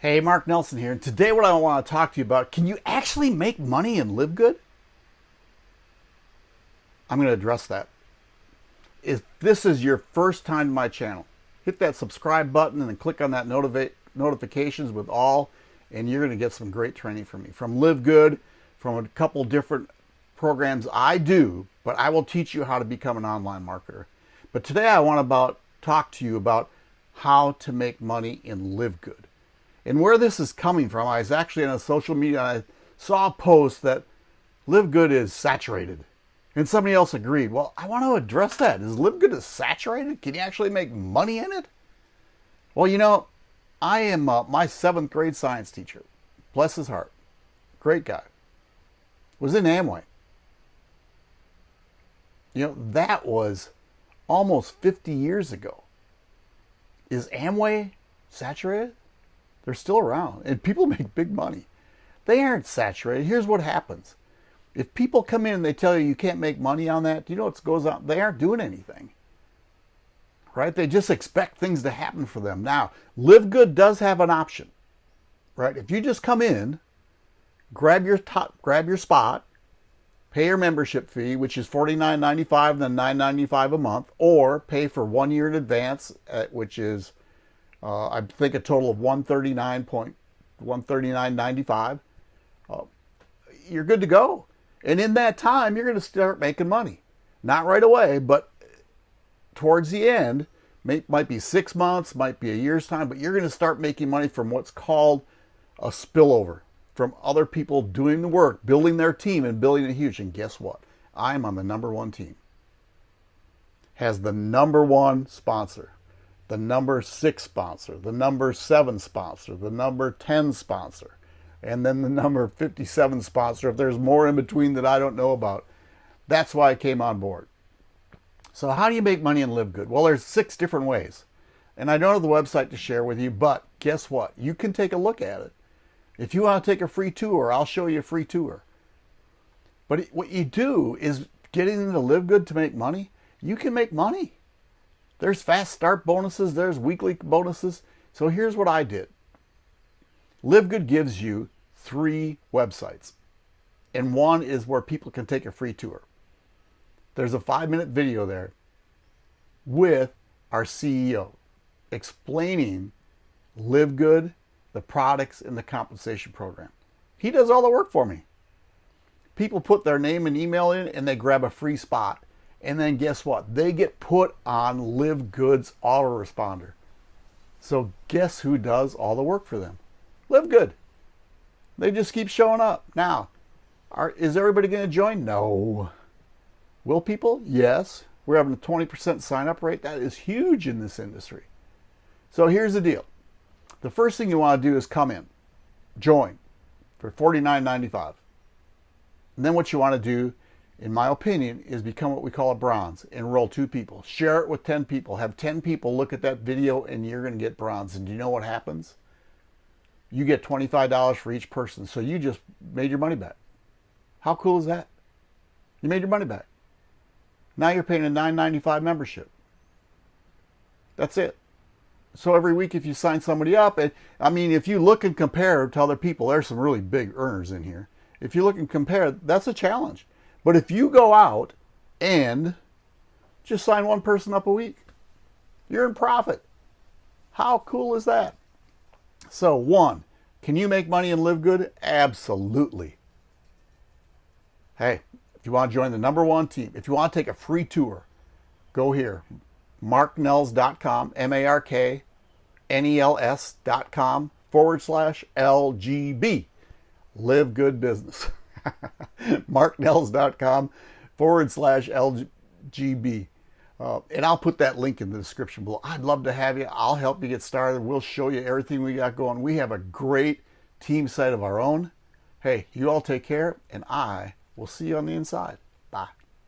Hey, Mark Nelson here. And today, what I want to talk to you about can you actually make money and live good? I'm going to address that. If this is your first time to my channel, hit that subscribe button and then click on that notifi- notifications with all, and you're going to get some great training from me. From Live Good, from a couple different programs I do, but I will teach you how to become an online marketer. But today, I want to about talk to you about how to make money and live good. And where this is coming from, I was actually on a social media I saw a post that Live Good is saturated. And somebody else agreed. Well, I want to address that. Is Live Good is saturated? Can you actually make money in it? Well, you know, I am uh, my seventh grade science teacher. Bless his heart. Great guy. Was in Amway. You know, that was almost 50 years ago. Is Amway saturated? They're still around and people make big money. They aren't saturated. Here's what happens. If people come in and they tell you you can't make money on that, do you know what goes on? They aren't doing anything. Right? They just expect things to happen for them. Now, Live Good does have an option. Right? If you just come in, grab your top, grab your spot, pay your membership fee, which is $49.95 then $9.95 a month, or pay for one year in advance, uh, which is uh, I think a total of 139.139.95. Uh, you're good to go. And in that time, you're going to start making money. Not right away, but towards the end, may, might be six months, might be a year's time, but you're going to start making money from what's called a spillover from other people doing the work, building their team and building it huge. And guess what? I'm on the number one team. Has the number one sponsor the number six sponsor, the number seven sponsor, the number 10 sponsor, and then the number 57 sponsor, if there's more in between that I don't know about. That's why I came on board. So how do you make money and live good? Well, there's six different ways. And I don't have the website to share with you, but guess what? You can take a look at it. If you want to take a free tour, I'll show you a free tour. But what you do is getting into live good to make money, you can make money. There's fast start bonuses, there's weekly bonuses. So here's what I did. LiveGood gives you three websites, and one is where people can take a free tour. There's a five minute video there with our CEO explaining LiveGood, the products, and the compensation program. He does all the work for me. People put their name and email in and they grab a free spot and then guess what? They get put on Live Good's autoresponder. So guess who does all the work for them? Live Good. They just keep showing up. Now, are, is everybody going to join? No. Will people? Yes. We're having a 20% sign up rate. That is huge in this industry. So here's the deal. The first thing you want to do is come in, join for $49.95. And then what you want to do in my opinion, is become what we call a bronze. Enroll two people. Share it with 10 people. Have 10 people look at that video and you're going to get bronze. And do you know what happens? You get $25 for each person. So you just made your money back. How cool is that? You made your money back. Now you're paying a $9.95 membership. That's it. So every week if you sign somebody up, and I mean, if you look and compare to other people, there's some really big earners in here. If you look and compare, that's a challenge. But if you go out and just sign one person up a week, you're in profit. How cool is that? So, one, can you make money and live good? Absolutely. Hey, if you want to join the number one team, if you want to take a free tour, go here. marknels.com, M A R K N E L S.com forward slash LGB. Live good business. marknels.com forward slash LGB. Uh, and I'll put that link in the description below. I'd love to have you. I'll help you get started. We'll show you everything we got going. We have a great team site of our own. Hey, you all take care, and I will see you on the inside.